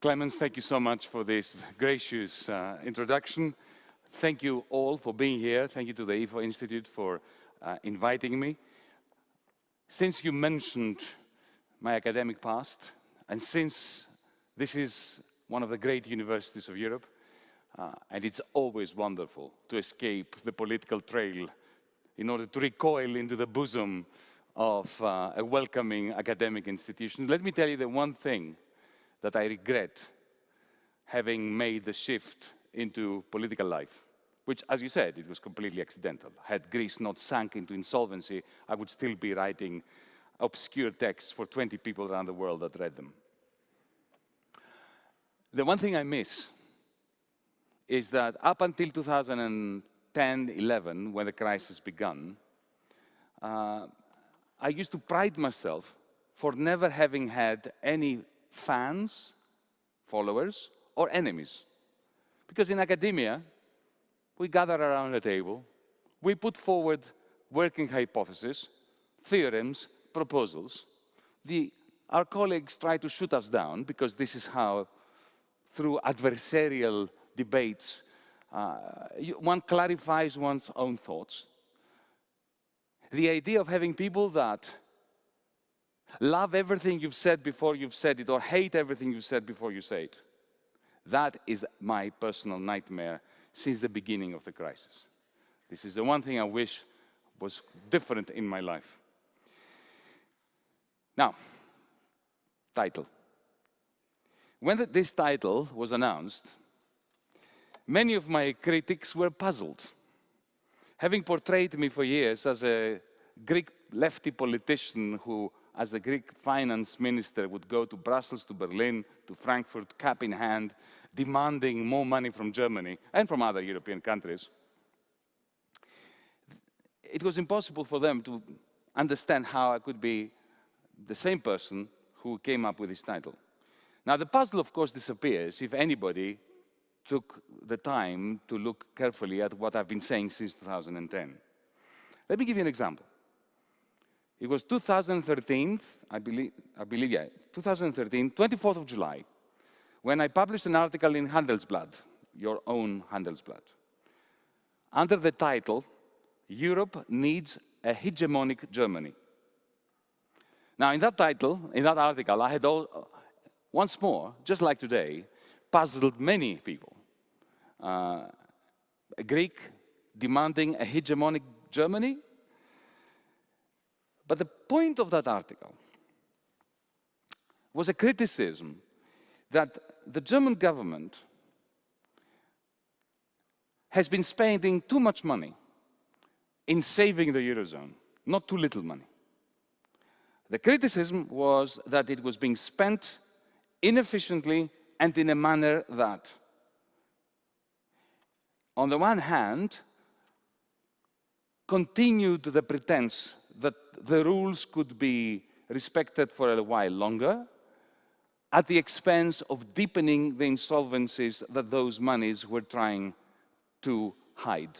Clemens, thank you so much for this gracious uh, introduction. Thank you all for being here. Thank you to the IFO Institute for uh, inviting me. Since you mentioned my academic past, and since this is one of the great universities of Europe, uh, and it's always wonderful to escape the political trail in order to recoil into the bosom of uh, a welcoming academic institution. Let me tell you the one thing that I regret having made the shift into political life, which, as you said, it was completely accidental. Had Greece not sunk into insolvency, I would still be writing obscure texts for 20 people around the world that read them. The one thing I miss is that up until 2010, 11, when the crisis began, uh, I used to pride myself for never having had any fans, followers, or enemies. Because in academia, we gather around a table, we put forward working hypotheses, theorems, proposals. The, our colleagues try to shoot us down because this is how, through adversarial debates, uh, one clarifies one's own thoughts. The idea of having people that Love everything you've said before you've said it, or hate everything you've said before you say it. That is my personal nightmare since the beginning of the crisis. This is the one thing I wish was different in my life. Now, title. When the, this title was announced, many of my critics were puzzled. Having portrayed me for years as a Greek lefty politician who as the Greek finance minister would go to Brussels, to Berlin, to Frankfurt, cap in hand, demanding more money from Germany and from other European countries, it was impossible for them to understand how I could be the same person who came up with this title. Now, the puzzle, of course, disappears if anybody took the time to look carefully at what I've been saying since 2010. Let me give you an example. It was 2013, I believe, I believe, yeah, 2013, 24th of July, when I published an article in Handelsblatt, your own Handelsblatt, under the title, Europe Needs a Hegemonic Germany. Now, in that title, in that article, I had all, once more, just like today, puzzled many people. Uh, a Greek demanding a hegemonic Germany, but the point of that article was a criticism that the German government has been spending too much money in saving the Eurozone, not too little money. The criticism was that it was being spent inefficiently and in a manner that, on the one hand, continued the pretense that the rules could be respected for a while longer at the expense of deepening the insolvencies that those monies were trying to hide.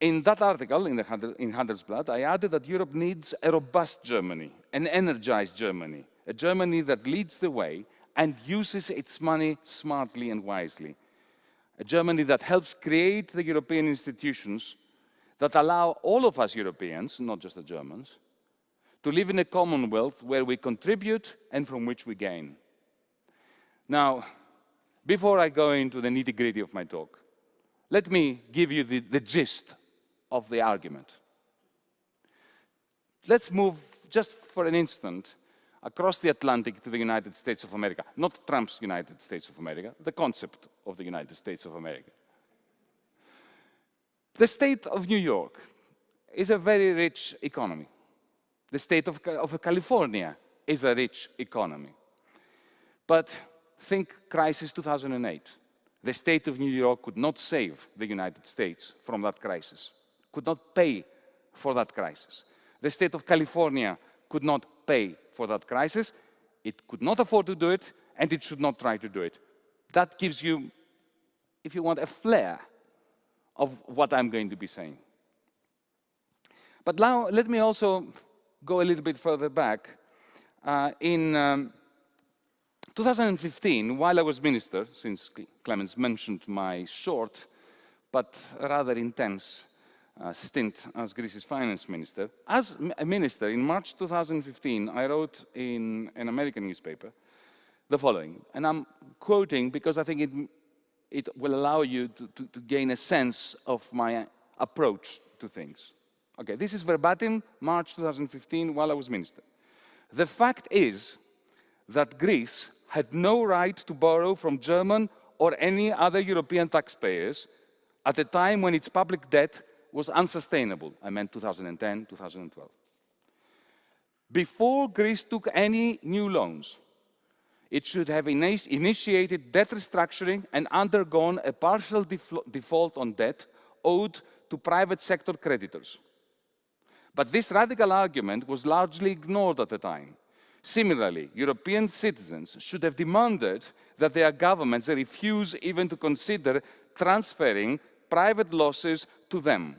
In that article, in, in Handelsblatt, I added that Europe needs a robust Germany, an energized Germany, a Germany that leads the way and uses its money smartly and wisely. A Germany that helps create the European institutions that allow all of us Europeans, not just the Germans, to live in a commonwealth where we contribute and from which we gain. Now, before I go into the nitty-gritty of my talk, let me give you the, the gist of the argument. Let's move just for an instant across the Atlantic to the United States of America, not Trump's United States of America, the concept of the United States of America. The state of New York is a very rich economy. The state of, of California is a rich economy. But think crisis 2008. The state of New York could not save the United States from that crisis, could not pay for that crisis. The state of California could not pay for that crisis. It could not afford to do it, and it should not try to do it. That gives you, if you want, a flair of what I'm going to be saying. But now let me also go a little bit further back. Uh, in um, 2015, while I was minister, since Clemens mentioned my short but rather intense uh, stint as Greece's finance minister. As a minister, in March 2015, I wrote in an American newspaper the following, and I'm quoting because I think it, it will allow you to, to, to gain a sense of my approach to things. Okay, this is verbatim, March 2015, while I was minister. The fact is that Greece had no right to borrow from German or any other European taxpayers at a time when its public debt was unsustainable. I meant 2010, 2012. Before Greece took any new loans, it should have initiated debt restructuring and undergone a partial default on debt owed to private sector creditors. But this radical argument was largely ignored at the time. Similarly, European citizens should have demanded that their governments refuse even to consider transferring private losses to them.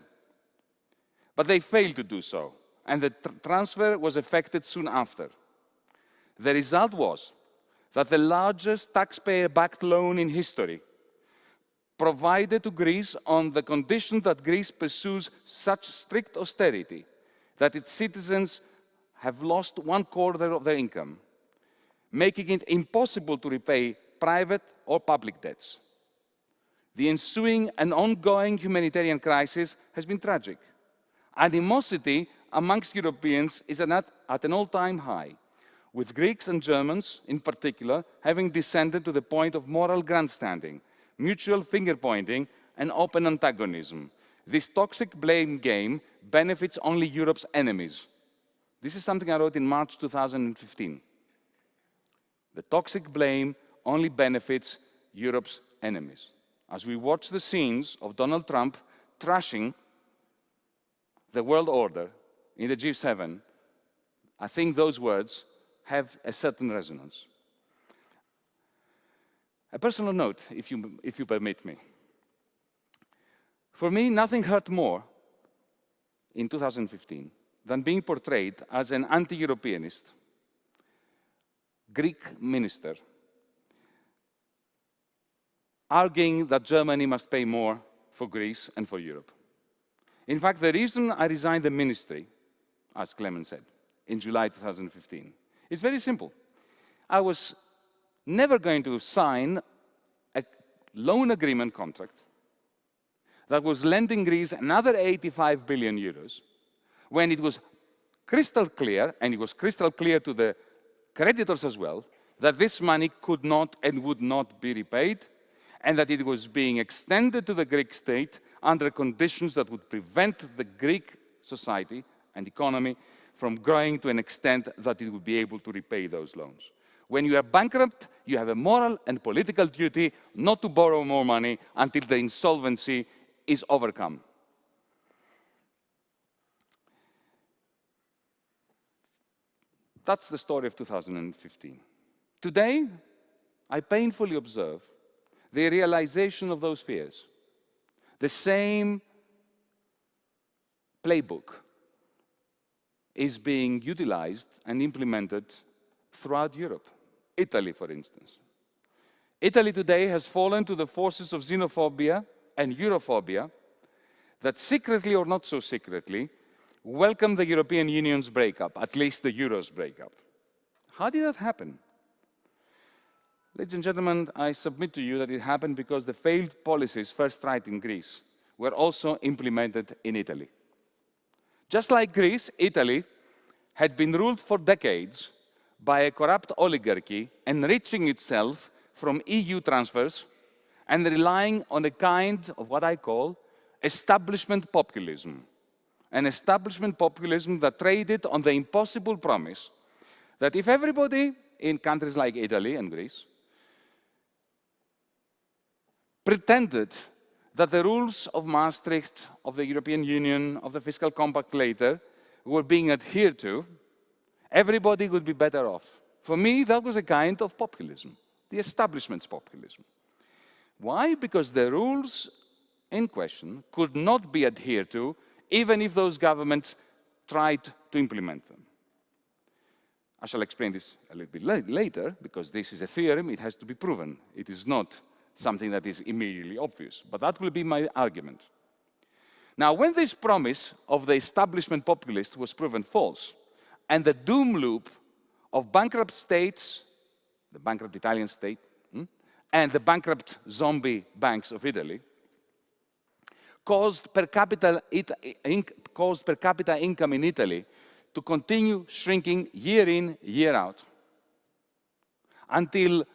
But they failed to do so, and the tr transfer was effected soon after. The result was that the largest taxpayer-backed loan in history provided to Greece on the condition that Greece pursues such strict austerity that its citizens have lost one quarter of their income, making it impossible to repay private or public debts. The ensuing and ongoing humanitarian crisis has been tragic. Animosity amongst Europeans is at, at an all-time high, with Greeks and Germans, in particular, having descended to the point of moral grandstanding, mutual finger-pointing, and open antagonism. This toxic blame game benefits only Europe's enemies. This is something I wrote in March 2015. The toxic blame only benefits Europe's enemies as we watch the scenes of Donald Trump trashing the world order in the G7, I think those words have a certain resonance. A personal note, if you, if you permit me. For me, nothing hurt more in 2015 than being portrayed as an anti-Europeanist Greek minister arguing that Germany must pay more for Greece and for Europe. In fact, the reason I resigned the ministry, as Clemens said, in July 2015, is very simple. I was never going to sign a loan agreement contract that was lending Greece another 85 billion euros when it was crystal clear, and it was crystal clear to the creditors as well, that this money could not and would not be repaid and that it was being extended to the Greek state under conditions that would prevent the Greek society and economy from growing to an extent that it would be able to repay those loans. When you are bankrupt, you have a moral and political duty not to borrow more money until the insolvency is overcome. That's the story of 2015. Today, I painfully observe the realization of those fears. The same playbook is being utilized and implemented throughout Europe. Italy, for instance. Italy today has fallen to the forces of xenophobia and Europhobia that secretly or not so secretly welcome the European Union's breakup, at least the Euro's breakup. How did that happen? Ladies and gentlemen, I submit to you that it happened because the failed policies first tried in Greece were also implemented in Italy. Just like Greece, Italy had been ruled for decades by a corrupt oligarchy enriching itself from EU transfers and relying on a kind of what I call establishment populism. An establishment populism that traded on the impossible promise that if everybody in countries like Italy and Greece pretended that the rules of Maastricht, of the European Union, of the fiscal compact later, were being adhered to, everybody would be better off. For me, that was a kind of populism, the establishment's populism. Why? Because the rules in question could not be adhered to, even if those governments tried to implement them. I shall explain this a little bit later, because this is a theorem, it has to be proven. It is not something that is immediately obvious, but that will be my argument. Now, when this promise of the establishment populist was proven false, and the doom loop of bankrupt states, the bankrupt Italian state, hmm, and the bankrupt zombie banks of Italy, caused per capita, it, caused per capita income in Italy to continue shrinking year in, year out, until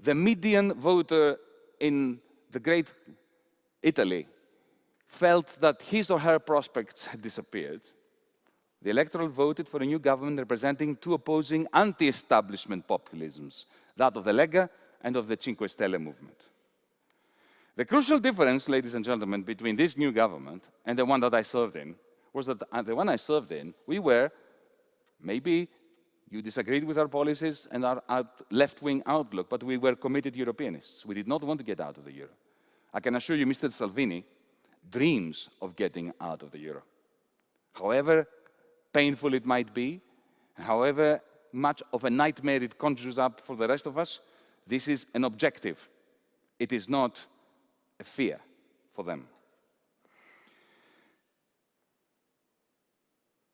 the median voter in the great Italy felt that his or her prospects had disappeared. The electorate voted for a new government representing two opposing anti-establishment populisms, that of the Lega and of the Cinque Stelle movement. The crucial difference, ladies and gentlemen, between this new government and the one that I served in was that uh, the one I served in, we were, maybe you disagreed with our policies and our left-wing outlook, but we were committed Europeanists. We did not want to get out of the euro. I can assure you, Mr. Salvini dreams of getting out of the euro. However painful it might be, however much of a nightmare it conjures up for the rest of us, this is an objective. It is not a fear for them.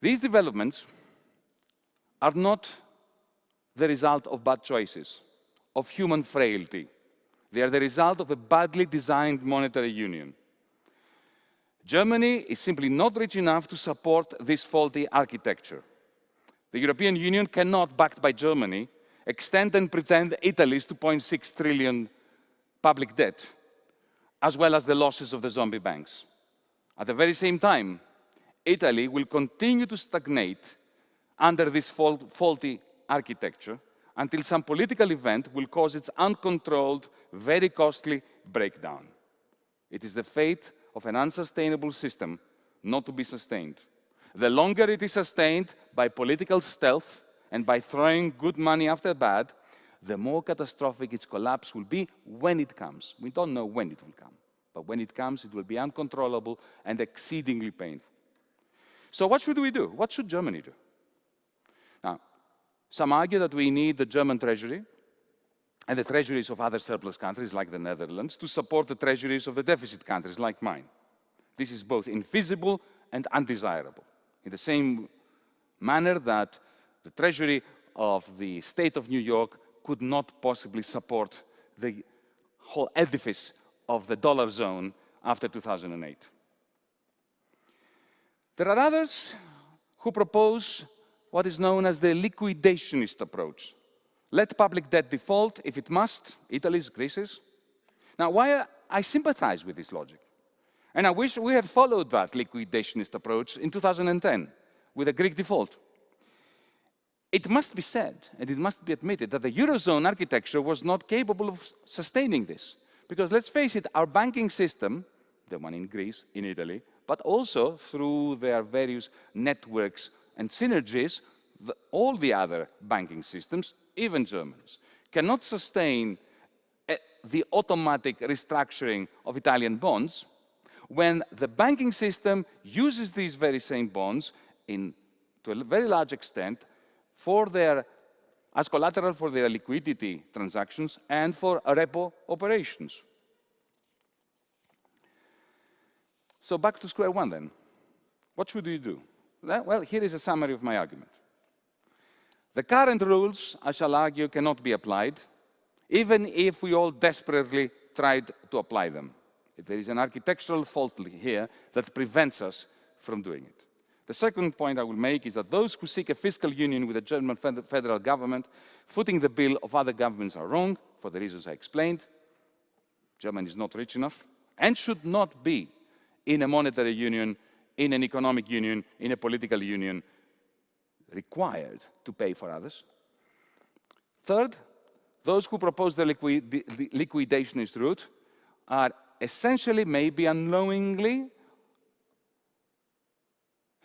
These developments are not the result of bad choices, of human frailty. They are the result of a badly designed monetary union. Germany is simply not rich enough to support this faulty architecture. The European Union cannot, backed by Germany, extend and pretend Italy's 2.6 trillion public debt as well as the losses of the zombie banks. At the very same time, Italy will continue to stagnate under this faulty architecture until some political event will cause its uncontrolled, very costly breakdown. It is the fate of an unsustainable system not to be sustained. The longer it is sustained by political stealth and by throwing good money after bad, the more catastrophic its collapse will be when it comes. We don't know when it will come, but when it comes, it will be uncontrollable and exceedingly painful. So what should we do? What should Germany do? Some argue that we need the German treasury and the treasuries of other surplus countries like the Netherlands to support the treasuries of the deficit countries like mine. This is both infeasible and undesirable. In the same manner that the treasury of the state of New York could not possibly support the whole edifice of the dollar zone after 2008. There are others who propose what is known as the liquidationist approach. Let public debt default if it must, Italy's, Greece's. Now, why I sympathize with this logic, and I wish we had followed that liquidationist approach in 2010 with a Greek default. It must be said, and it must be admitted, that the Eurozone architecture was not capable of sustaining this. Because let's face it, our banking system, the one in Greece, in Italy, but also through their various networks and synergies, the, all the other banking systems, even Germans, cannot sustain uh, the automatic restructuring of Italian bonds when the banking system uses these very same bonds in, to a very large extent for their, as collateral for their liquidity transactions and for repo operations. So back to square one then. What should we do? Well, here is a summary of my argument. The current rules, I shall argue, cannot be applied, even if we all desperately tried to apply them. There is an architectural fault here that prevents us from doing it. The second point I will make is that those who seek a fiscal union with the German federal government, footing the bill of other governments are wrong, for the reasons I explained. Germany is not rich enough and should not be in a monetary union, in an economic union, in a political union, required to pay for others. Third, those who propose the, the liquidationist route are essentially, maybe unknowingly,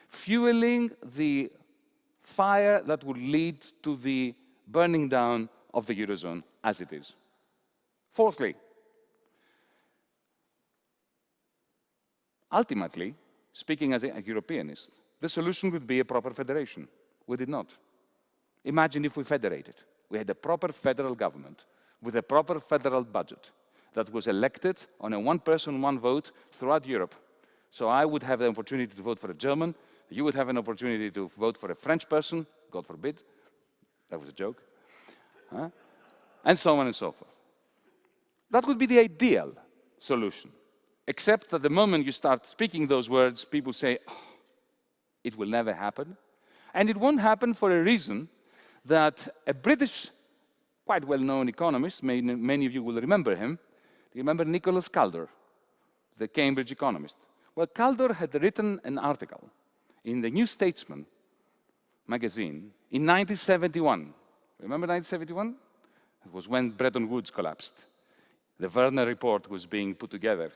fueling the fire that would lead to the burning down of the Eurozone as it is. Fourthly, ultimately, speaking as a Europeanist, the solution would be a proper federation. We did not. Imagine if we federated. We had a proper federal government with a proper federal budget that was elected on a one person, one vote throughout Europe. So I would have the opportunity to vote for a German, you would have an opportunity to vote for a French person, God forbid, that was a joke, huh? and so on and so forth. That would be the ideal solution, except that the moment you start speaking those words, people say, oh, it will never happen. And it won't happen for a reason that a British, quite well-known economist, many, of you will remember him, remember Nicholas Kaldor, the Cambridge economist? Well, Kaldor had written an article in the New Statesman magazine in 1971. Remember 1971? It was when Bretton Woods collapsed. The Werner Report was being put together.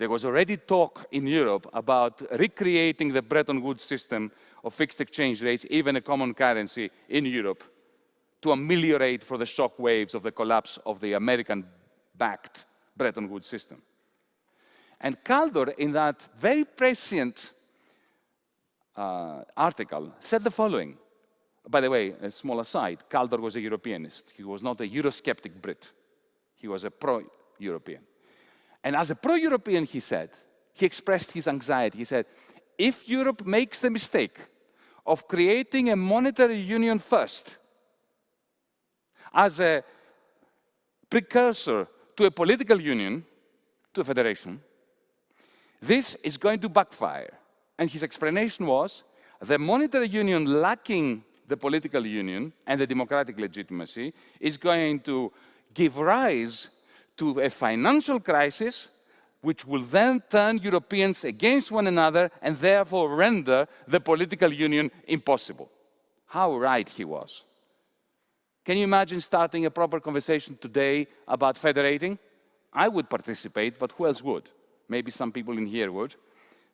There was already talk in Europe about recreating the Bretton Woods system of fixed exchange rates, even a common currency in Europe, to ameliorate for the shock waves of the collapse of the American-backed Bretton Woods system. And Kaldor, in that very prescient uh, article, said the following. By the way, a small aside, Kaldor was a Europeanist. He was not a Eurosceptic Brit. He was a pro-European. And as a pro-European, he said, he expressed his anxiety. He said, if Europe makes the mistake of creating a monetary union first, as a precursor to a political union, to a federation, this is going to backfire. And his explanation was, the monetary union lacking the political union and the democratic legitimacy is going to give rise to a financial crisis which will then turn Europeans against one another and therefore render the political union impossible. How right he was. Can you imagine starting a proper conversation today about federating? I would participate, but who else would? Maybe some people in here would.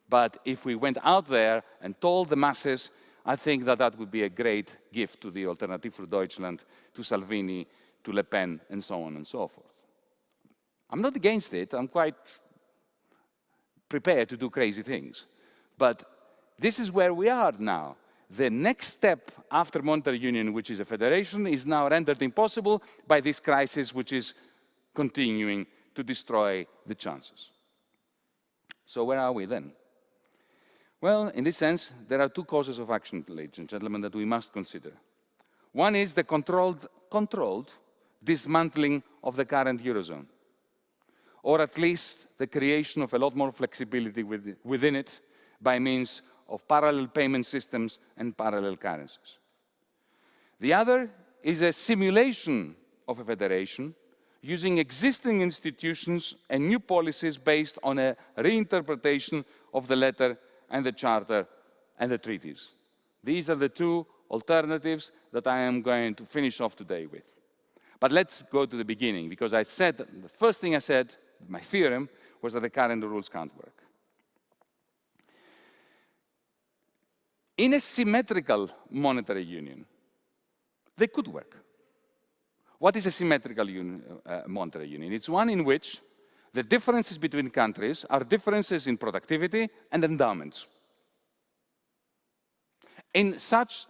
But if we went out there and told the masses, I think that that would be a great gift to the Alternative for Deutschland, to Salvini, to Le Pen, and so on and so forth. I'm not against it. I'm quite prepared to do crazy things. But this is where we are now. The next step after monetary union, which is a federation, is now rendered impossible by this crisis, which is continuing to destroy the chances. So where are we then? Well, in this sense, there are two causes of action, ladies and gentlemen, that we must consider. One is the controlled, controlled dismantling of the current Eurozone or at least the creation of a lot more flexibility within it by means of parallel payment systems and parallel currencies. The other is a simulation of a federation using existing institutions and new policies based on a reinterpretation of the letter and the charter and the treaties. These are the two alternatives that I am going to finish off today with. But let's go to the beginning, because I said, the first thing I said my theorem was that the current rules can't work. In a symmetrical monetary union, they could work. What is a symmetrical union, uh, monetary union? It's one in which the differences between countries are differences in productivity and endowments. In such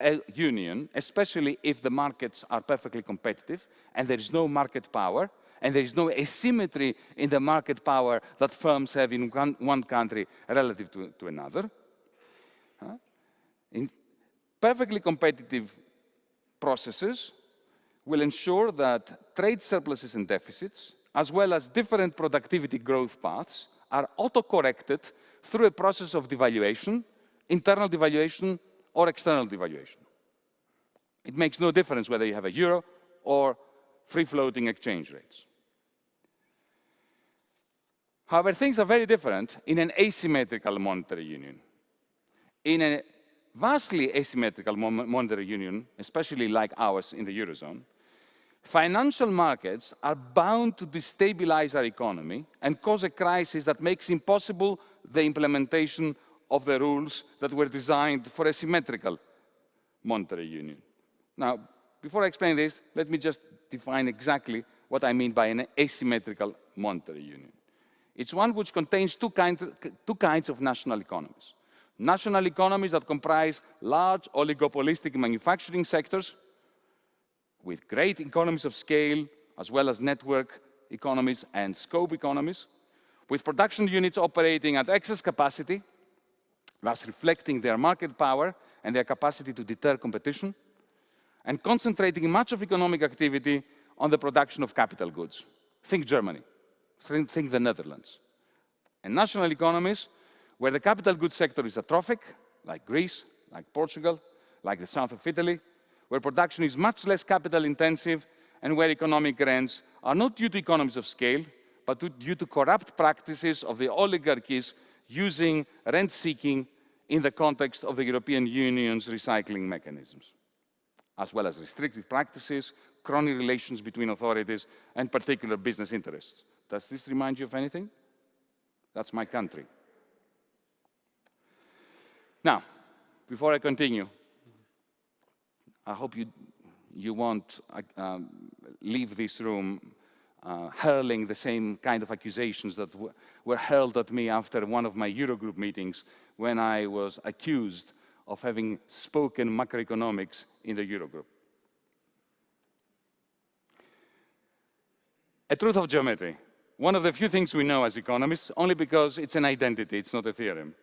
a union, especially if the markets are perfectly competitive and there is no market power, and there is no asymmetry in the market power that firms have in one, one country relative to, to another. In perfectly competitive processes will ensure that trade surpluses and deficits, as well as different productivity growth paths, are auto-corrected through a process of devaluation, internal devaluation or external devaluation. It makes no difference whether you have a euro or free-floating exchange rates. However, things are very different in an asymmetrical monetary union. In a vastly asymmetrical monetary union, especially like ours in the Eurozone, financial markets are bound to destabilize our economy and cause a crisis that makes impossible the implementation of the rules that were designed for a symmetrical monetary union. Now, before I explain this, let me just define exactly what I mean by an asymmetrical monetary union. It's one which contains two, kind, two kinds of national economies. national economies that comprise large oligopolistic manufacturing sectors with great economies of scale, as well as network economies and scope economies, with production units operating at excess capacity, thus reflecting their market power and their capacity to deter competition, and concentrating much of economic activity on the production of capital goods. Think Germany, think, the Netherlands. And national economies where the capital goods sector is atrophic, like Greece, like Portugal, like the south of Italy, where production is much less capital intensive and where economic rents are not due to economies of scale, but due to corrupt practices of the oligarchies using rent-seeking in the context of the European Union's recycling mechanisms, as well as restrictive practices, crony relations between authorities, and particular business interests. Does this remind you of anything? That's my country. Now, before I continue, I hope you, you won't uh, um, leave this room uh, hurling the same kind of accusations that were hurled at me after one of my Eurogroup meetings when I was accused of having spoken macroeconomics in the Eurogroup. A truth of geometry. One of the few things we know as economists, only because it's an identity, it's not a theorem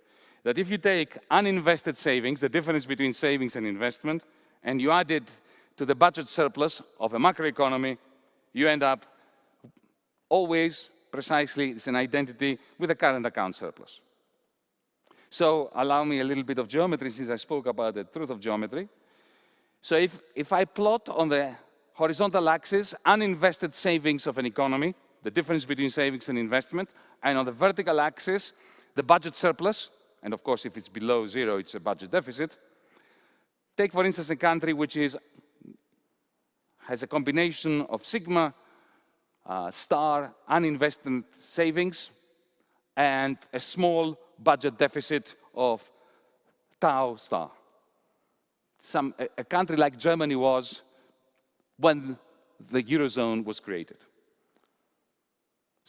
that if you take uninvested savings, the difference between savings and investment, and you add it to the budget surplus of a macroeconomy, you end up always precisely, it's an identity with a current account surplus. So allow me a little bit of geometry since I spoke about the truth of geometry. So if, if I plot on the horizontal axis uninvested savings of an economy, the difference between savings and investment, and on the vertical axis, the budget surplus, and of course, if it's below zero, it's a budget deficit. Take, for instance, a country which is, has a combination of sigma uh, star uninvested savings and a small budget deficit of tau star. Some, a, a country like Germany was when the Eurozone was created.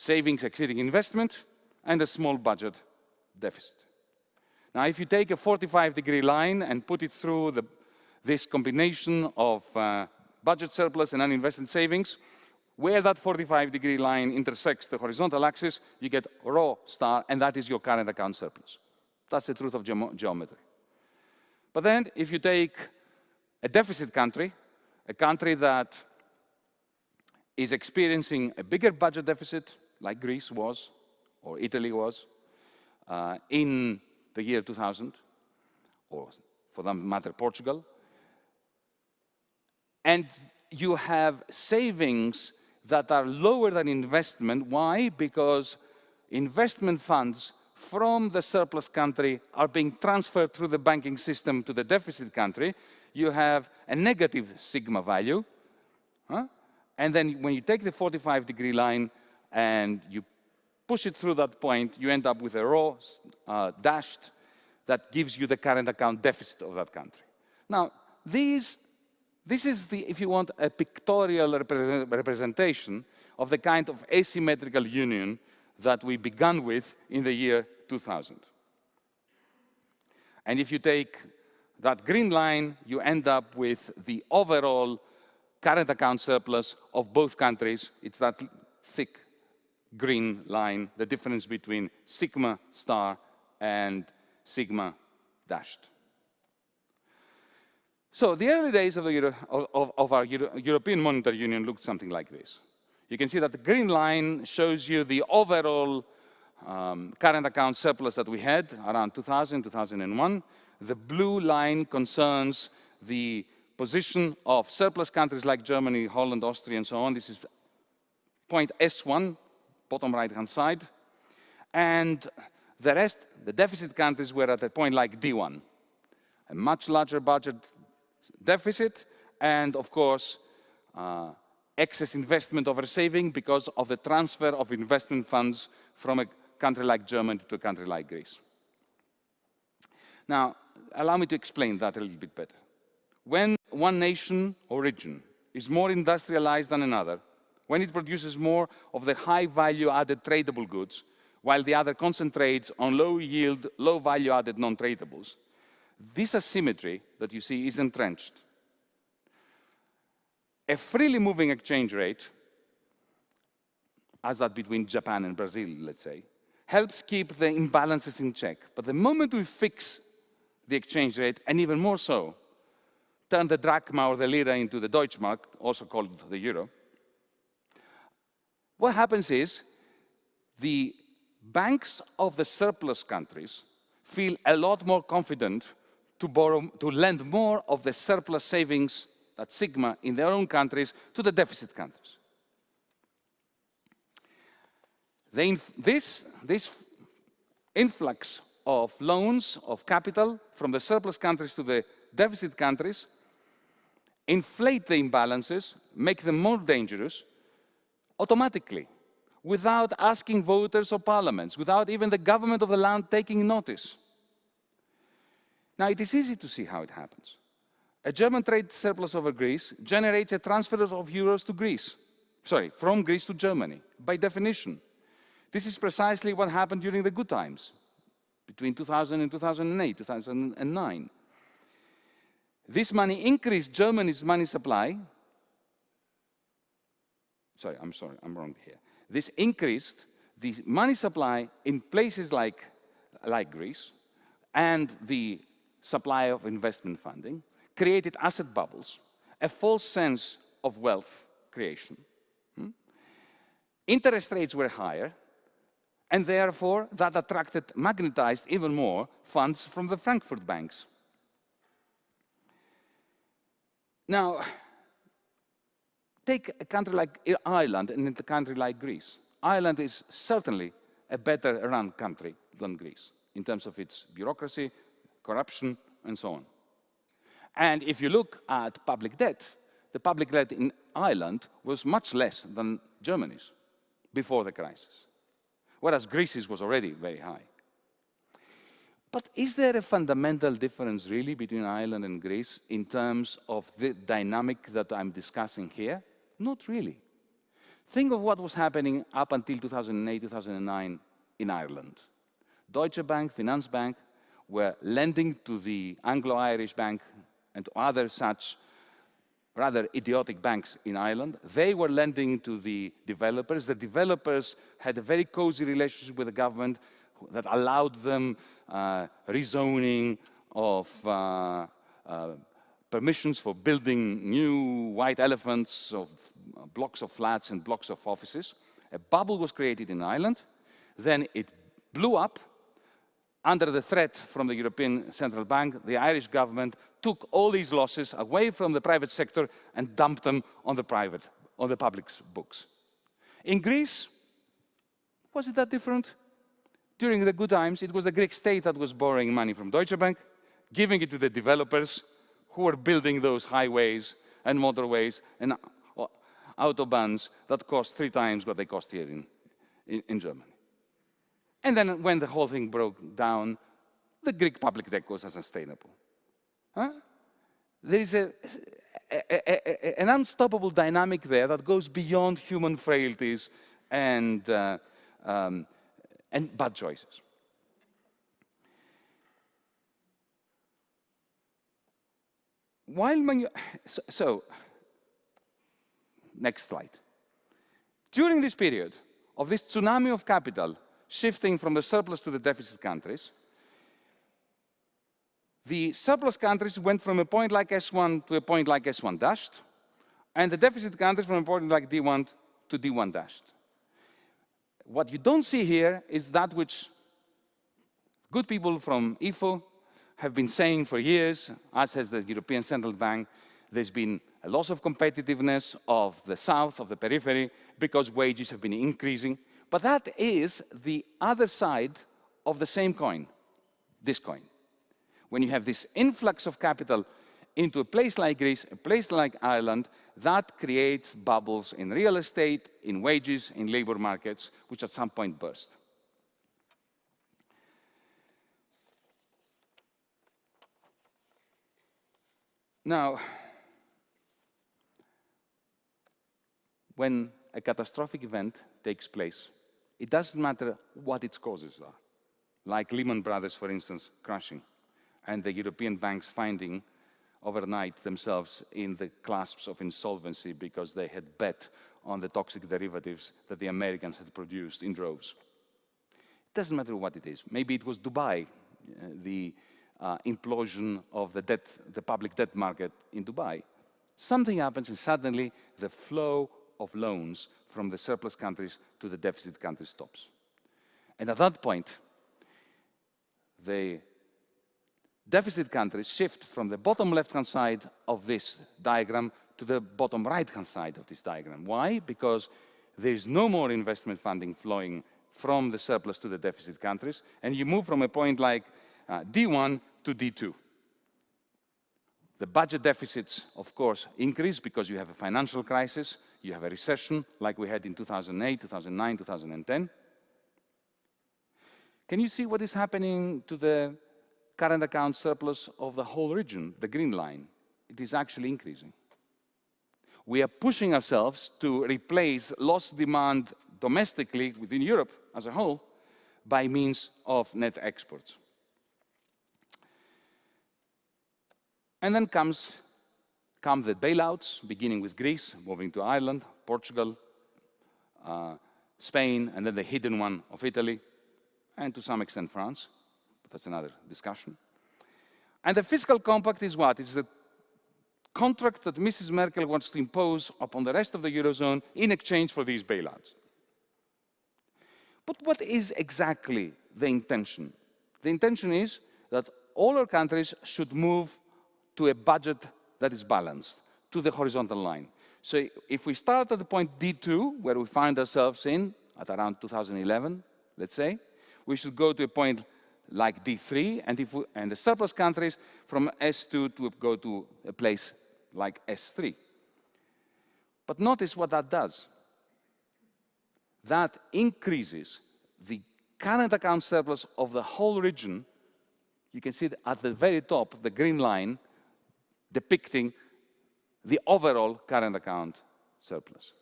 Savings exceeding investment and a small budget deficit. Now, if you take a 45 degree line and put it through the, this combination of uh, budget surplus and uninvested savings, where that 45 degree line intersects the horizontal axis, you get rho star, and that is your current account surplus. That's the truth of ge geometry. But then, if you take a deficit country, a country that is experiencing a bigger budget deficit, like Greece was, or Italy was, uh, in the year 2000, or for that matter, Portugal. And you have savings that are lower than investment. Why? Because investment funds from the surplus country are being transferred through the banking system to the deficit country. You have a negative sigma value. Huh? And then when you take the 45 degree line and you push it through that point, you end up with a rho uh, dashed that gives you the current account deficit of that country. Now, these, this is the, if you want, a pictorial representation of the kind of asymmetrical union that we began with in the year 2000. And if you take that green line, you end up with the overall current account surplus of both countries. It's that thick green line, the difference between sigma star and sigma dashed. So the early days of, Euro of, of our Euro European Monetary Union looked something like this. You can see that the green line shows you the overall um, current account surplus that we had around 2000, 2001. The blue line concerns the position of surplus countries like Germany, Holland, Austria, and so on. This is point S1, bottom right-hand side. And the rest, the deficit countries were at a point like D1, a much larger budget deficit, and of course, uh, excess investment over saving because of the transfer of investment funds from a country like Germany to a country like Greece. Now, allow me to explain that a little bit better. When one nation or region is more industrialized than another, when it produces more of the high value added tradable goods, while the other concentrates on low yield, low value added non-tradables, this asymmetry that you see is entrenched. A freely moving exchange rate, as that between Japan and Brazil, let's say, helps keep the imbalances in check. But the moment we fix the exchange rate, and even more so, turn the drachma or the lira into the Deutschmark, also called the euro, what happens is the banks of the surplus countries feel a lot more confident to, borrow, to lend more of the surplus savings, that sigma, in their own countries to the deficit countries. this, this influx of loans, of capital from the surplus countries to the deficit countries inflate the imbalances, make them more dangerous automatically without asking voters or parliaments, without even the government of the land taking notice. Now, it is easy to see how it happens. A German trade surplus over Greece generates a transfer of euros to Greece, sorry, from Greece to Germany, by definition. This is precisely what happened during the good times, between 2000 and 2008, 2009. This money increased Germany's money supply. Sorry, I'm sorry, I'm wrong here. This increased the money supply in places like, like Greece and the supply of investment funding, created asset bubbles, a false sense of wealth creation. Hmm? Interest rates were higher, and therefore that attracted, magnetized even more funds from the Frankfurt banks. Now, take a country like Ireland and a country like Greece. Ireland is certainly a better run country than Greece in terms of its bureaucracy, corruption, and so on. And if you look at public debt, the public debt in Ireland was much less than Germany's before the crisis, whereas Greece's was already very high. But is there a fundamental difference really between Ireland and Greece in terms of the dynamic that I'm discussing here? Not really. Think of what was happening up until 2008, 2009 in Ireland. Deutsche Bank, Finanzbank were lending to the Anglo-Irish Bank and to other such rather idiotic banks in Ireland. They were lending to the developers. The developers had a very cozy relationship with the government that allowed them uh, rezoning of uh, uh, permissions for building new white elephants of Uh, blocks of flats and blocks of offices. A bubble was created in Ireland. Then it blew up under the threat from the European Central Bank, the Irish government took all these losses away from the private sector and dumped them on the private, on the public's books. In Greece, was it that different? During the good times, it was the Greek state that was borrowing money from Deutsche Bank, giving it to the developers who were building those highways and motorways and autobahns that cost three times what they cost here in, in, in Germany. And then when the whole thing broke down, the Greek public debt was unsustainable. Huh? There is a, a, a, an unstoppable dynamic there that goes beyond human frailties and, uh, um, and bad choices. While so, so, next slide. During this period of this tsunami of capital shifting from the surplus to the deficit countries, the surplus countries went from a point like S1 to a point like S1 dashed, and the deficit countries from a point like D1 to D1 dashed. What you don't see here is that which good people from IFO have been saying for years, as has the European Central Bank, there's been a loss of competitiveness of the south, of the periphery, because wages have been increasing. But that is the other side of the same coin, this coin. When you have this influx of capital into a place like Greece, a place like Ireland, that creates bubbles in real estate, in wages, in labor markets, which at some point burst. Now, when a catastrophic event takes place, it doesn't matter what its causes are, like Lehman Brothers, for instance, crashing, and the European banks finding overnight themselves in the clasps of insolvency because they had bet on the toxic derivatives that the Americans had produced in droves. It doesn't matter what it is. Maybe it was Dubai, uh, the uh, implosion of the, debt, the public debt market in Dubai. Something happens and suddenly the flow of loans from the surplus countries to the deficit countries stops. And at that point, the deficit countries shift from the bottom left-hand side of this diagram to the bottom right-hand side of this diagram. Why? Because there is no more investment funding flowing from the surplus to the deficit countries, and you move from a point like uh, D1 to D2. The budget deficits, of course, increase because you have a financial crisis, you have a recession like we had in 2008, 2009, 2010. Can you see what is happening to the current account surplus of the whole region, the green line? It is actually increasing. We are pushing ourselves to replace lost demand domestically within Europe as a whole by means of net exports. And then comes come the bailouts, beginning with Greece, moving to Ireland, Portugal, uh, Spain, and then the hidden one of Italy, and to some extent France, but that's another discussion. And the fiscal compact is what? It's the contract that Mrs. Merkel wants to impose upon the rest of the Eurozone in exchange for these bailouts. But what is exactly the intention? The intention is that all our countries should move to a budget that is balanced, to the horizontal line. So if we start at the point D2, where we find ourselves in, at around 2011, let's say, we should go to a point like D3, and, if we, and the surplus countries from S2 to go to a place like S3. But notice what that does. That increases the current account surplus of the whole region. You can see at the very top, the green line, depicting the overall current account surplus.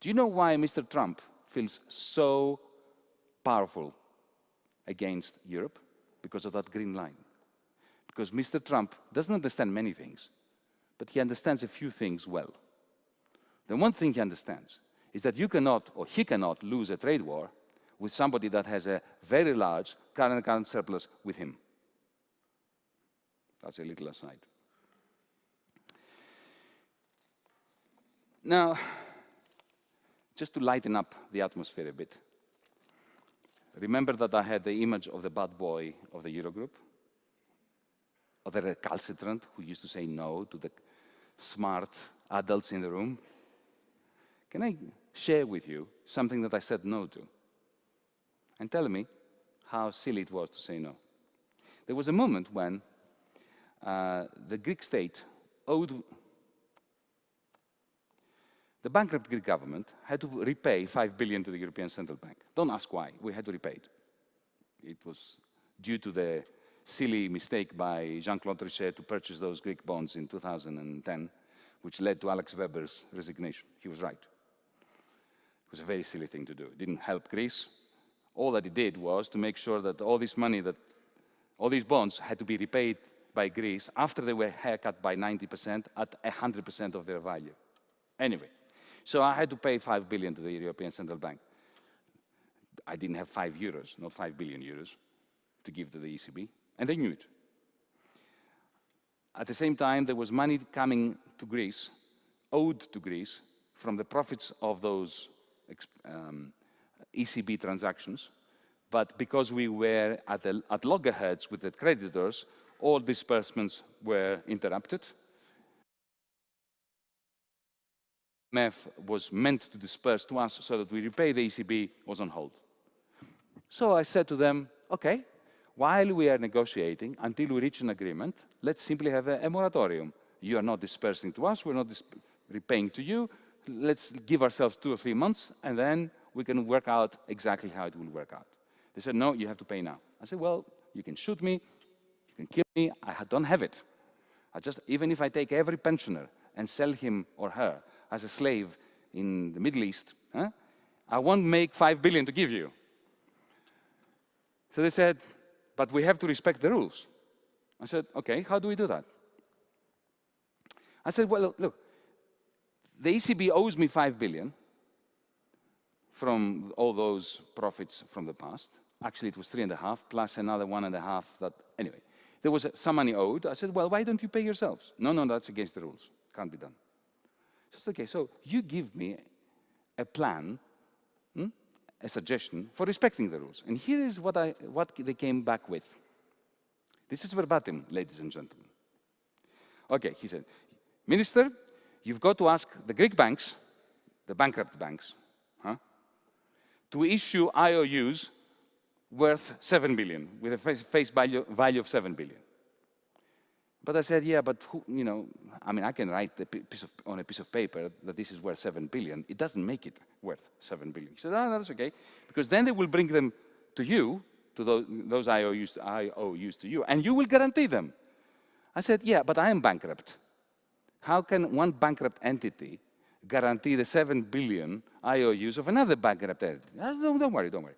Do you know why Mr. Trump feels so powerful against Europe? Because of that green line. Because Mr. Trump doesn't understand many things, but he understands a few things well. The one thing he understands is that you cannot, or he cannot, lose a trade war with somebody that has a very large current account surplus with him. That's a little aside. Now, just to lighten up the atmosphere a bit, remember that I had the image of the bad boy of the Eurogroup? Of the recalcitrant who used to say no to the smart adults in the room? Can I share with you something that I said no to? And tell me how silly it was to say no. There was a moment when uh, the Greek state owed the bankrupt Greek government had to repay 5 billion to the European Central Bank. Don't ask why, we had to repay it. It was due to the silly mistake by Jean-Claude Trichet to purchase those Greek bonds in 2010, which led to Axel Weber's resignation. He was right. It was a very silly thing to do. It didn't help Greece. All that it did was to make sure that all this money that, all these bonds had to be repaid by Greece after they were haircut by 90% at 100% of their value. Anyway, so I had to pay 5 billion to the European Central Bank. I didn't have 5 euros, not 5 billion euros, to give to the ECB, and they knew it. At the same time, there was money coming to Greece, owed to Greece, from the profits of those um, ECB transactions. But because we were at, at loggerheads with the creditors, all disbursements were interrupted, MEF was meant to disperse to us so that we repay the ECB was on hold. So I said to them, okay, while we are negotiating, until we reach an agreement, let's simply have a, a moratorium. You are not dispersing to us, we're not repaying to you. Let's give ourselves two or three months, and then we can work out exactly how it will work out. They said, no, you have to pay now. I said, well, you can shoot me, you can kill me, I don't have it. I just, even if I take every pensioner and sell him or her as a slave in the Middle East, huh? I won't make 5 billion to give you. So they said, but we have to respect the rules. I said, okay, how do we do that? I said, well, look, the ECB owes me 5 billion from all those profits from the past. Actually, it was three and a half plus another one and a half that, anyway. There was some money owed. I said, well, why don't you pay yourselves? No, no, that's against the rules. Can't be done. Okay, so you give me a plan, hmm, a suggestion for respecting the rules. And here is what, I, what they came back with. This is verbatim, ladies and gentlemen. Okay, he said, Minister, you've got to ask the Greek banks, the bankrupt banks, huh, to issue IOUs worth 7 billion, with a face, face value, value of 7 billion. But I said, yeah, but who, you know, I mean, I can write a piece of, on a piece of paper that this is worth 7 billion. It doesn't make it worth 7 billion. He said, oh, that's okay, because then they will bring them to you, to those, those IOUs, IOUs to you, and you will guarantee them. I said, yeah, but I am bankrupt. How can one bankrupt entity guarantee the 7 billion IOUs of another bankrupt entity? Said, don't, don't worry, don't worry.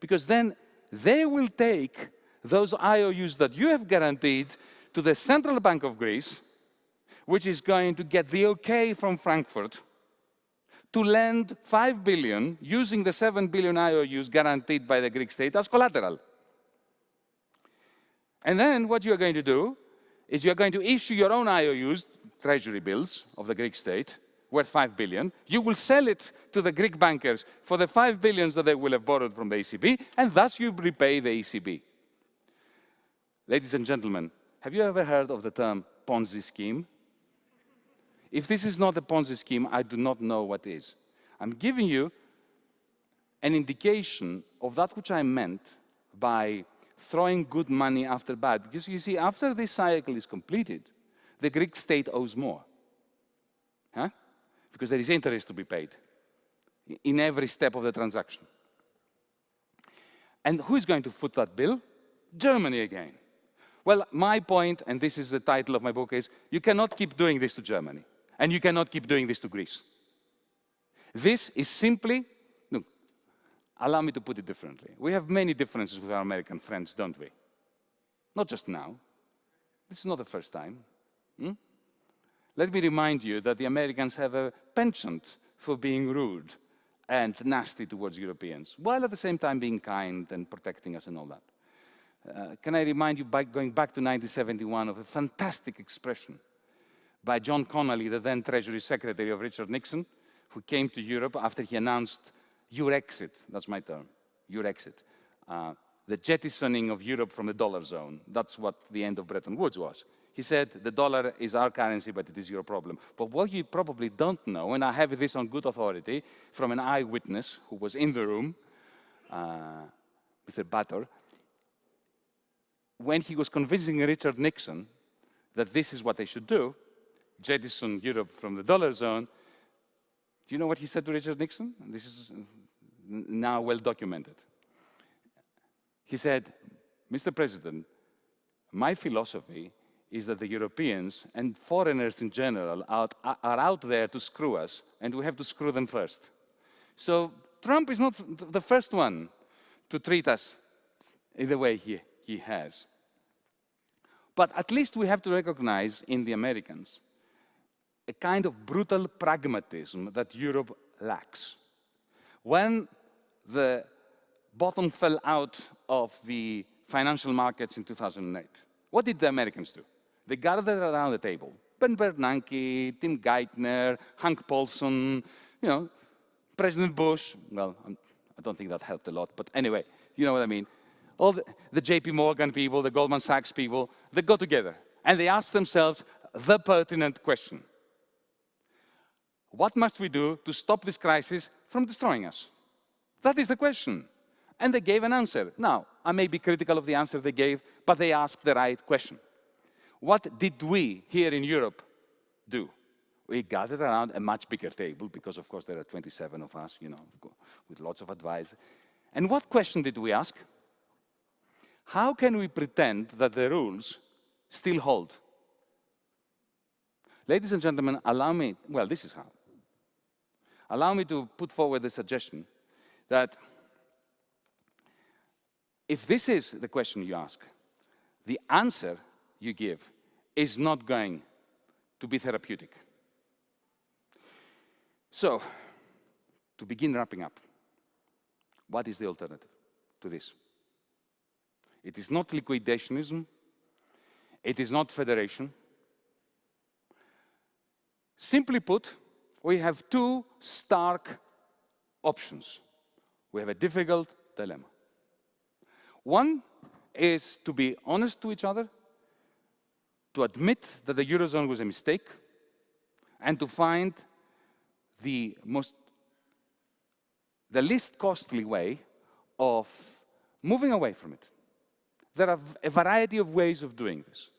Because then they will take those IOUs that you have guaranteed to the Central Bank of Greece, which is going to get the okay from Frankfurt to lend 5 billion using the 7 billion IOUs guaranteed by the Greek state as collateral. And then what you're going to do is you're going to issue your own IOUs, treasury bills of the Greek state, worth 5 billion. You will sell it to the Greek bankers for the 5 billions that they will have borrowed from the ECB, and thus you repay the ECB. Ladies and gentlemen, have you ever heard of the term Ponzi scheme? If this is not a Ponzi scheme, I do not know what is. I'm giving you an indication of that which I meant by throwing good money after bad. Because you see, after this cycle is completed, the Greek state owes more. Huh? Because there is interest to be paid in every step of the transaction. And who is going to foot that bill? Germany again. Well, my point, and this is the title of my book, is you cannot keep doing this to Germany, and you cannot keep doing this to Greece. This is simply, look, allow me to put it differently. We have many differences with our American friends, don't we? Not just now. This is not the first time. Hmm? Let me remind you that the Americans have a penchant for being rude and nasty towards Europeans, while at the same time being kind and protecting us and all that. Uh, can I remind you, by going back to 1971, of a fantastic expression by John Connally, the then Treasury Secretary of Richard Nixon, who came to Europe after he announced your exit, that's my term, your exit, uh, the jettisoning of Europe from the dollar zone. That's what the end of Bretton Woods was. He said, the dollar is our currency, but it is your problem. But what you probably don't know, and I have this on good authority from an eyewitness who was in the room, uh, Mr. Butter, when he was convincing Richard Nixon that this is what they should do, jettison Europe from the dollar zone, do you know what he said to Richard Nixon? This is now well documented. He said, Mr. President, my philosophy is that the Europeans and foreigners in general are, are out there to screw us, and we have to screw them first. So Trump is not the first one to treat us in the way he he has. But at least we have to recognize in the Americans a kind of brutal pragmatism that Europe lacks. When the bottom fell out of the financial markets in 2008, what did the Americans do? They gathered around the table. Ben Bernanke, Tim Geithner, Hank Paulson, you know, President Bush. Well, I don't think that helped a lot, but anyway, you know what I mean all the, the JP Morgan people, the Goldman Sachs people, they got together and they asked themselves the pertinent question. What must we do to stop this crisis from destroying us? That is the question. And they gave an answer. Now, I may be critical of the answer they gave, but they asked the right question. What did we here in Europe do? We gathered around a much bigger table, because of course there are 27 of us, you know, with lots of advice. And what question did we ask? How can we pretend that the rules still hold? Ladies and gentlemen, allow me, well, this is how. allow me to put forward the suggestion that if this is the question you ask, the answer you give is not going to be therapeutic. So, to begin wrapping up, what is the alternative to this? It is not liquidationism. It is not federation. Simply put, we have two stark options. We have a difficult dilemma. One is to be honest to each other, to admit that the Eurozone was a mistake, and to find the most the least costly way of moving away from it. There are a variety of ways of doing this.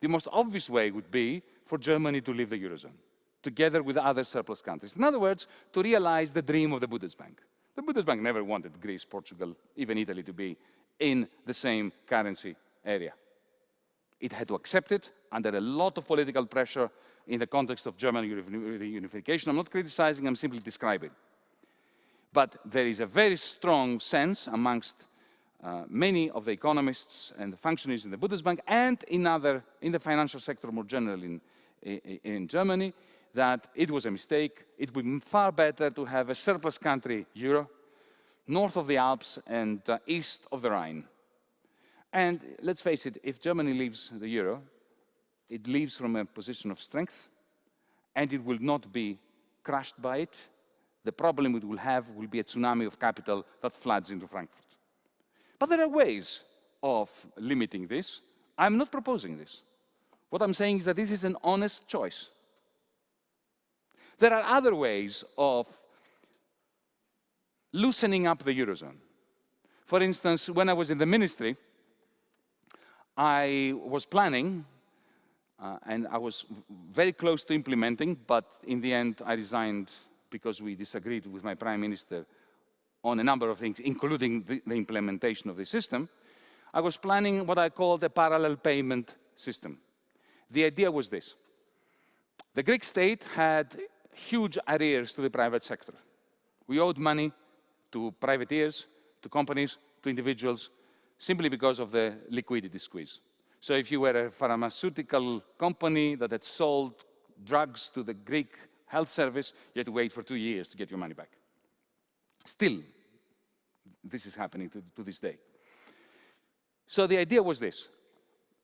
The most obvious way would be for Germany to leave the Eurozone, together with other surplus countries. In other words, to realize the dream of the Bundesbank. The Bundesbank never wanted Greece, Portugal, even Italy to be in the same currency area. It had to accept it under a lot of political pressure in the context of German reunification. I'm not criticizing, I'm simply describing. But there is a very strong sense amongst uh, many of the economists and the functionaries in the Bundesbank and in, other, in the financial sector more generally in, in, in Germany that it was a mistake. It would be far better to have a surplus country euro north of the Alps and uh, east of the Rhine. And let's face it, if Germany leaves the euro, it leaves from a position of strength and it will not be crushed by it. The problem it will have will be a tsunami of capital that floods into Frankfurt. But there are ways of limiting this. I'm not proposing this. What I'm saying is that this is an honest choice. There are other ways of loosening up the Eurozone. For instance, when I was in the ministry, I was planning, uh, and I was very close to implementing, but in the end I resigned because we disagreed with my prime minister on a number of things, including the, the implementation of the system. I was planning what I called a parallel payment system. The idea was this. The Greek state had huge arrears to the private sector. We owed money to privateers, to companies, to individuals, simply because of the liquidity squeeze. So if you were a pharmaceutical company that had sold drugs to the Greek health service, you had to wait for two years to get your money back. Still, this is happening to, to this day. So the idea was this.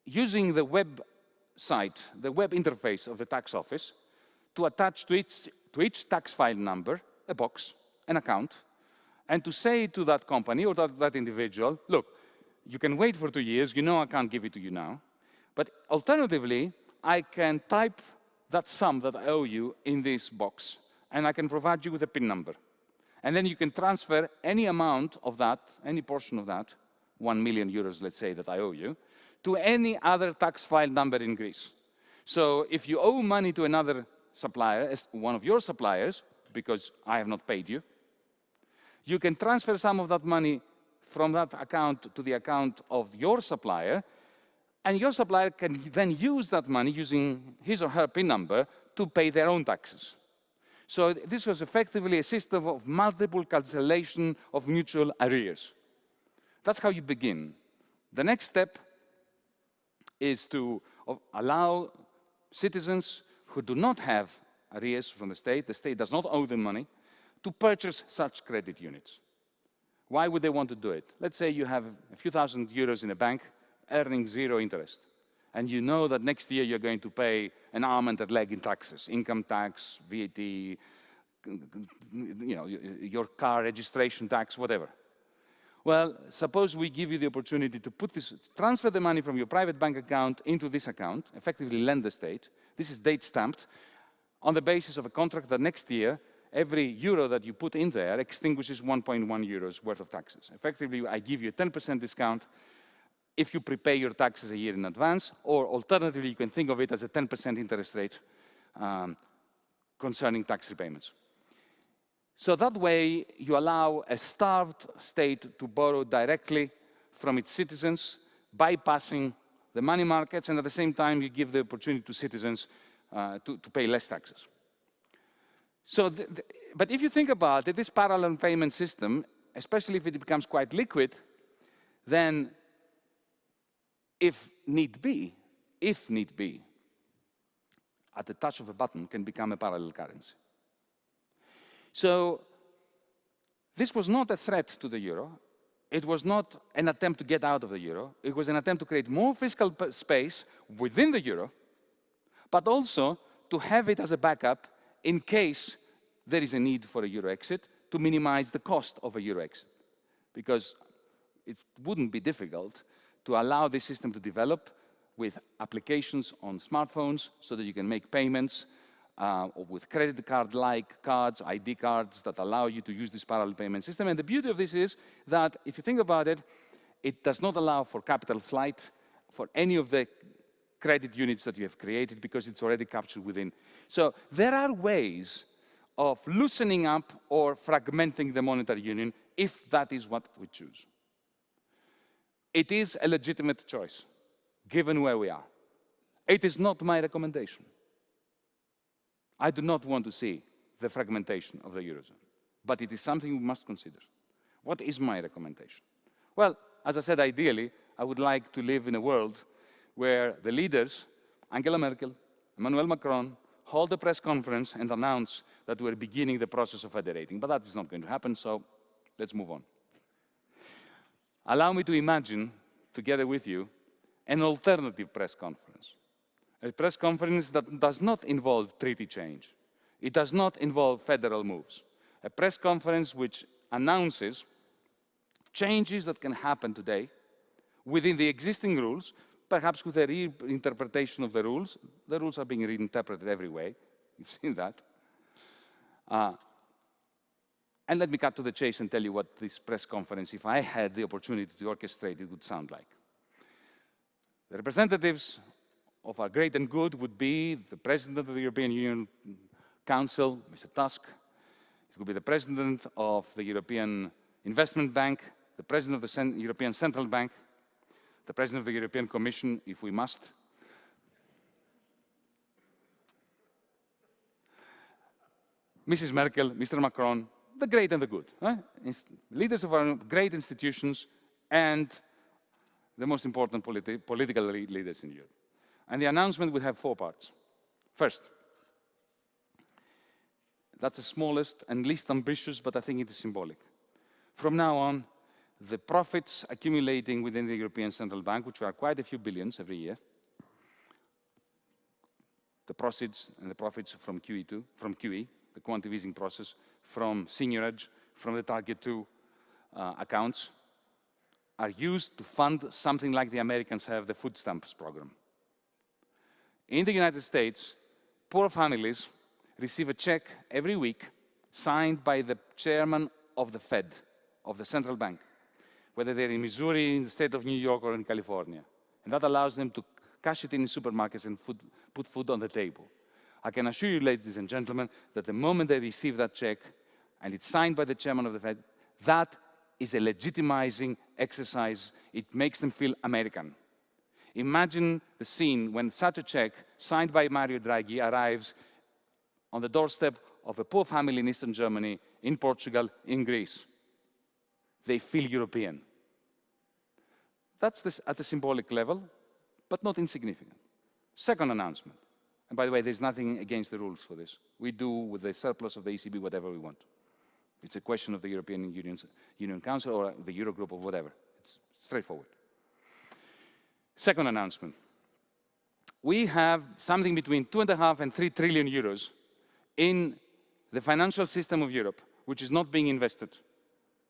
Using the web site, the web interface of the tax office, to attach to each, to each tax file number a box, an account, and to say to that company or that, that individual, look, you can wait for two years, you know I can't give it to you now, but alternatively, I can type that sum that I owe you in this box, and I can provide you with a PIN number. And then you can transfer any amount of that, any portion of that, 1 million euros, let's say, that I owe you, to any other tax file number in Greece. So if you owe money to another supplier, one of your suppliers, because I have not paid you, you can transfer some of that money from that account to the account of your supplier, and your supplier can then use that money using his or her PIN number to pay their own taxes. So this was effectively a system of multiple cancellation of mutual arrears. That's how you begin. The next step is to allow citizens who do not have arrears from the state, the state does not owe them money, to purchase such credit units. Why would they want to do it? Let's say you have a few thousand euros in a bank earning zero interest. And you know that next year you're going to pay an arm and a leg in taxes, income tax, VAT, you know, your car registration tax, whatever. Well, suppose we give you the opportunity to put this, transfer the money from your private bank account into this account, effectively lend the state. This is date stamped on the basis of a contract that next year every euro that you put in there extinguishes 1.1 euros worth of taxes. Effectively, I give you a 10% discount if you prepay your taxes a year in advance, or alternatively, you can think of it as a 10% interest rate um, concerning tax repayments. So that way, you allow a starved state to borrow directly from its citizens, bypassing the money markets, and at the same time, you give the opportunity to citizens uh, to, to pay less taxes. So, the, the, but if you think about it, this parallel payment system, especially if it becomes quite liquid, then if need be, if need be, at the touch of a button can become a parallel currency. So this was not a threat to the euro. It was not an attempt to get out of the euro. It was an attempt to create more fiscal space within the euro, but also to have it as a backup in case there is a need for a euro exit to minimize the cost of a euro exit. Because it wouldn't be difficult to allow this system to develop with applications on smartphones so that you can make payments uh, or with credit card-like cards, ID cards that allow you to use this parallel payment system. And the beauty of this is that if you think about it, it does not allow for capital flight for any of the credit units that you have created because it's already captured within. So there are ways of loosening up or fragmenting the monetary union if that is what we choose. It is a legitimate choice, given where we are. It is not my recommendation. I do not want to see the fragmentation of the Eurozone, but it is something we must consider. What is my recommendation? Well, as I said, ideally, I would like to live in a world where the leaders, Angela Merkel, Emmanuel Macron, hold a press conference and announce that we're beginning the process of federating. But that is not going to happen, so let's move on. Allow me to imagine, together with you, an alternative press conference. A press conference that does not involve treaty change. It does not involve federal moves. A press conference which announces changes that can happen today within the existing rules, perhaps with a reinterpretation of the rules. The rules are being reinterpreted every way. You've seen that. Uh, and let me cut to the chase and tell you what this press conference, if I had the opportunity to orchestrate it, would sound like. The representatives of our great and good would be the President of the European Union Council, Mr. Tusk. It would be the President of the European Investment Bank, the President of the Cent European Central Bank, the President of the European Commission, if we must. Mrs. Merkel, Mr. Macron, the great and the good. Leaders of our great institutions and the most important politi political leaders in Europe. And the announcement would have four parts. First, that's the smallest and least ambitious, but I think it is symbolic. From now on, the profits accumulating within the European Central Bank, which are quite a few billions every year, the proceeds and the profits from QE2, from QE, the quantitative easing process, from seigniorage, from the Target 2 uh, accounts, are used to fund something like the Americans have the food stamps program. In the United States, poor families receive a check every week signed by the chairman of the Fed, of the central bank, whether they're in Missouri, in the state of New York, or in California. And that allows them to cash it in supermarkets and food, put food on the table. I can assure you, ladies and gentlemen, that the moment they receive that check, and it's signed by the chairman of the Fed, that is a legitimizing exercise. It makes them feel American. Imagine the scene when such a check, signed by Mario Draghi, arrives on the doorstep of a poor family in Eastern Germany, in Portugal, in Greece. They feel European. That's at the symbolic level, but not insignificant. Second announcement. And by the way, there's nothing against the rules for this. We do with the surplus of the ECB whatever we want. It's a question of the European Union's, Union Council or the Eurogroup or whatever. It's straightforward. Second announcement. We have something between two and a half and three trillion euros in the financial system of Europe, which is not being invested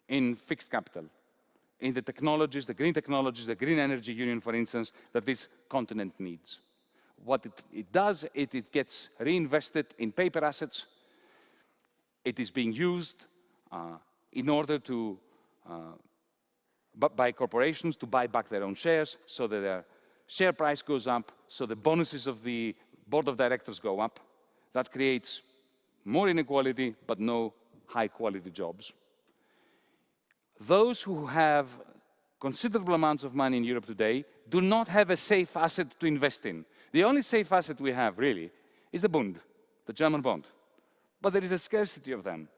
in fixed capital, in the technologies, the green technologies, the green energy union, for instance, that this continent needs. What it, it does, it, it gets reinvested in paper assets. It is being used in order to, uh, by corporations to buy back their own shares so that their share price goes up, so the bonuses of the board of directors go up. That creates more inequality, but no high quality jobs. Those who have considerable amounts of money in Europe today do not have a safe asset to invest in. The only safe asset we have, really, is the Bund, the German bond. but there is a scarcity of them.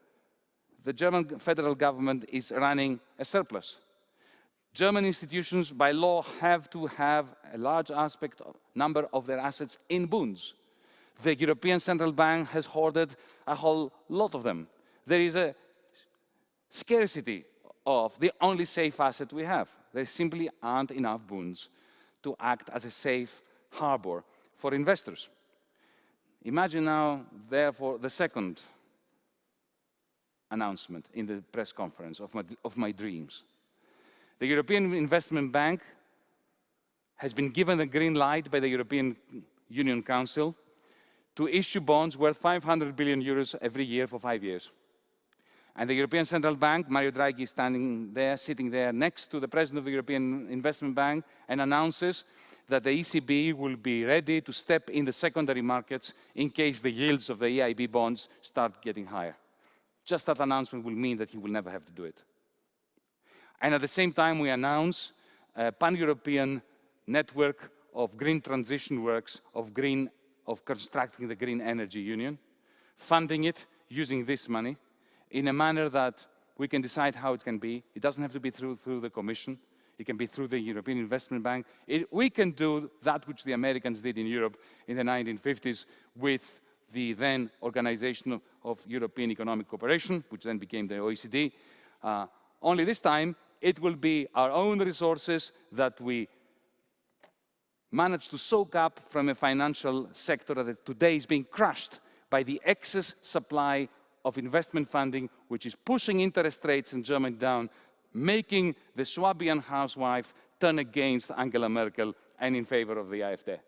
The German federal government is running a surplus. German institutions, by law, have to have a large aspect, of, number of their assets in bonds. The European Central Bank has hoarded a whole lot of them. There is a scarcity of the only safe asset we have. There simply aren't enough bonds to act as a safe harbor for investors. Imagine now, therefore, the second announcement in the press conference of my, of my dreams. The European Investment Bank has been given the green light by the European Union Council to issue bonds worth 500 billion euros every year for five years. And the European Central Bank, Mario Draghi is standing there, sitting there next to the President of the European Investment Bank and announces that the ECB will be ready to step in the secondary markets in case the yields of the EIB bonds start getting higher. Just that announcement will mean that he will never have to do it. And at the same time, we announce a pan-European network of green transition works, of, green, of constructing the Green Energy Union, funding it using this money, in a manner that we can decide how it can be. It doesn't have to be through, through the Commission. It can be through the European Investment Bank. It, we can do that which the Americans did in Europe in the 1950s with the then Organization of European Economic Cooperation, which then became the OECD. Uh, only this time, it will be our own resources that we manage to soak up from a financial sector that today is being crushed by the excess supply of investment funding, which is pushing interest rates in Germany down, making the Swabian housewife turn against Angela Merkel and in favor of the AfD.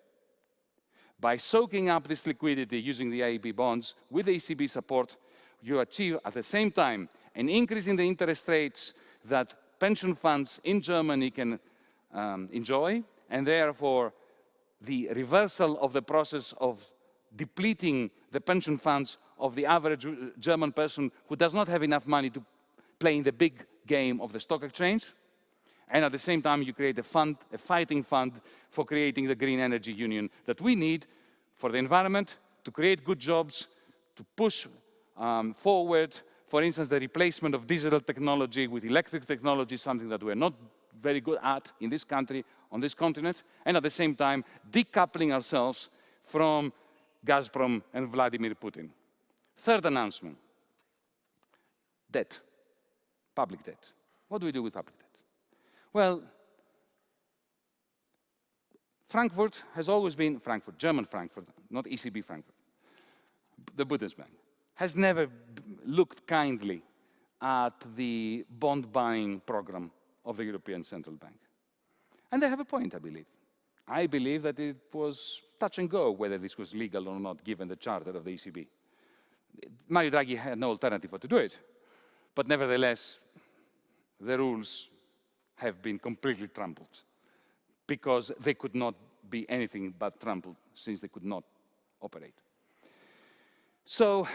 By soaking up this liquidity using the EIB bonds with ECB support, you achieve at the same time an increase in the interest rates that pension funds in Germany can um, enjoy, and therefore the reversal of the process of depleting the pension funds of the average German person who does not have enough money to play in the big game of the stock exchange. And at the same time, you create a fund, a fighting fund for creating the green energy union that we need for the environment, to create good jobs, to push um, forward, for instance, the replacement of digital technology with electric technology, something that we're not very good at in this country, on this continent, and at the same time, decoupling ourselves from Gazprom and Vladimir Putin. Third announcement, debt, public debt. What do we do with public debt? Well, Frankfurt has always been, Frankfurt, German Frankfurt, not ECB Frankfurt, the Bundesbank, has never looked kindly at the bond buying program of the European Central Bank. And they have a point, I believe. I believe that it was touch and go whether this was legal or not, given the charter of the ECB. Mario Draghi had no alternative but to do it. But nevertheless, the rules have been completely trampled because they could not be anything but trampled since they could not operate. So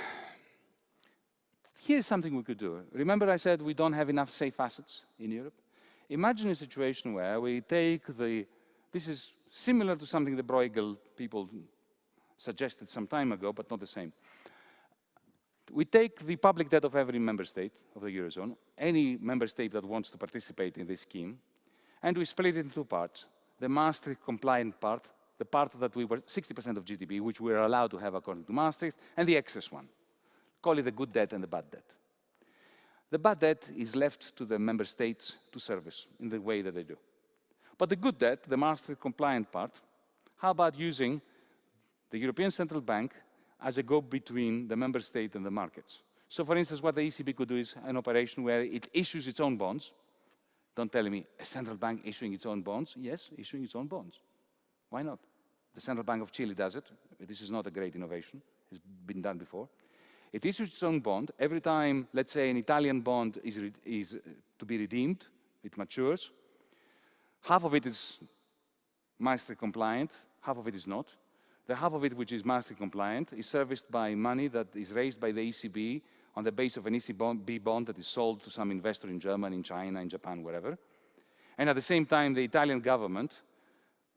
here's something we could do. Remember I said we don't have enough safe assets in Europe? Imagine a situation where we take the, this is similar to something the Bruegel people suggested some time ago, but not the same. We take the public debt of every member state of the Eurozone, any member state that wants to participate in this scheme, and we split it into two parts. The Maastricht compliant part, the part that we were 60% of GDP, which we are allowed to have according to Maastricht, and the excess one. Call it the good debt and the bad debt. The bad debt is left to the member states to service in the way that they do. But the good debt, the Maastricht compliant part, how about using the European Central Bank as a go-between the member state and the markets. So for instance, what the ECB could do is an operation where it issues its own bonds. Don't tell me a central bank issuing its own bonds. Yes, issuing its own bonds. Why not? The Central Bank of Chile does it. This is not a great innovation. It's been done before. It issues its own bond. Every time, let's say, an Italian bond is, is uh, to be redeemed, it matures. Half of it is Maastricht compliant, half of it is not. The half of it which is Maastricht compliant is serviced by money that is raised by the ECB on the base of an ECB bond that is sold to some investor in Germany, in China, in Japan, wherever. And at the same time, the Italian government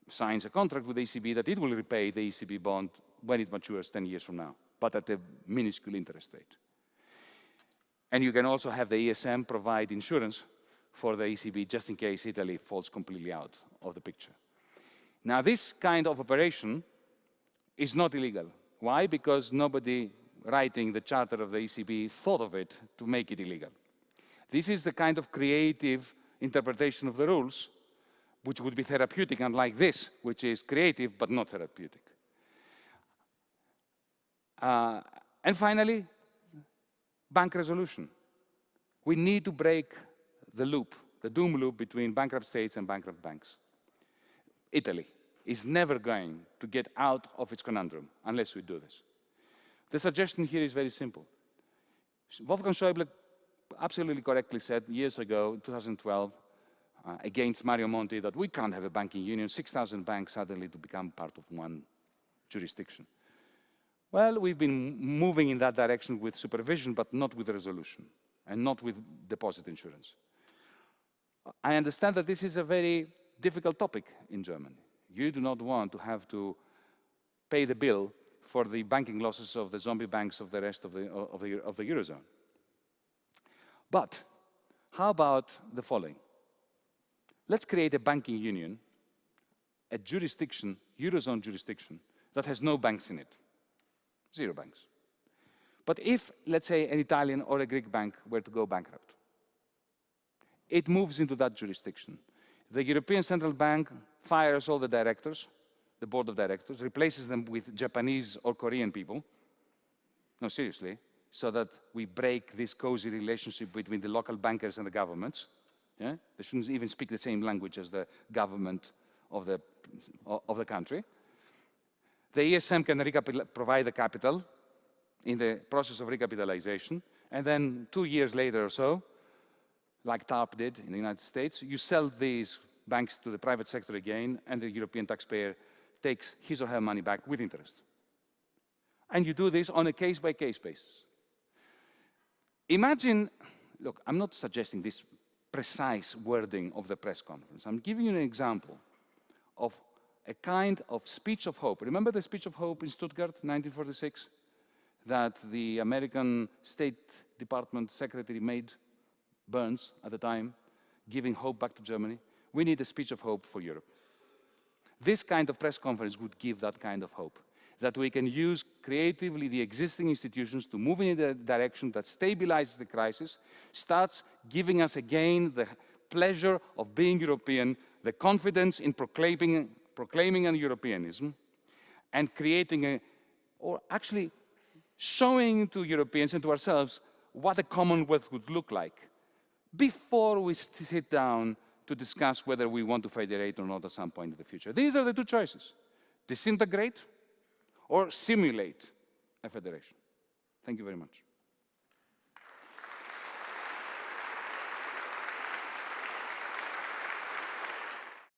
signs a contract with the ECB that it will repay the ECB bond when it matures 10 years from now. but at a minuscule interest rate. And you can also have the ESM provide insurance for the ECB just in case Italy falls completely out of the picture. Now, this kind of operation is not illegal. Why? Because nobody writing the charter of the ECB thought of it to make it illegal. This is the kind of creative interpretation of the rules which would be therapeutic, unlike this, which is creative but not therapeutic. Uh, and finally, bank resolution. We need to break the loop, the doom loop between bankrupt states and bankrupt banks. Italy is never going to get out of its conundrum unless we do this. The suggestion here is very simple. Wolfgang Schäuble absolutely correctly said years ago, in 2012, uh, against Mario Monti, that we can't have a banking union, 6,000 banks suddenly to become part of one jurisdiction. Well, we've been moving in that direction with supervision, but not with resolution, and not with deposit insurance. I understand that this is a very difficult topic in Germany. You do not want to have to pay the bill for the banking losses of the zombie banks of the rest of the, of the, of the Eurozone. But how about the following? Let's create a banking union, a jurisdiction, Eurozone jurisdiction, that has no banks in it, zero banks. But if, let's say, an Italian or a Greek bank were to go bankrupt, it moves into that jurisdiction. The European Central Bank fires all the directors, the board of directors, replaces them with Japanese or Korean people. No, seriously, so that we break this cozy relationship between the local bankers and the governments. Yeah? They shouldn't even speak the same language as the government of the, of the country. The ESM can provide the capital in the process of recapitalization, and then two years later or so, like TARP did in the United States, you sell these banks to the private sector again, and the European taxpayer takes his or her money back with interest. And you do this on a case-by-case -case basis. Imagine, look, I'm not suggesting this precise wording of the press conference. I'm giving you an example of a kind of speech of hope. Remember the speech of hope in Stuttgart, 1946, that the American State Department Secretary made Byrnes at the time, giving hope back to Germany. We need a speech of hope for Europe. This kind of press conference would give that kind of hope, that we can use creatively the existing institutions to move in a direction that stabilizes the crisis, starts giving us again the pleasure of being European, the confidence in proclaiming, proclaiming an Europeanism, and creating a, or actually showing to Europeans and to ourselves what a Commonwealth would look like before we sit down to discuss whether we want to federate or not at some point in the future. These are the two choices, disintegrate or simulate a federation. Thank you very much.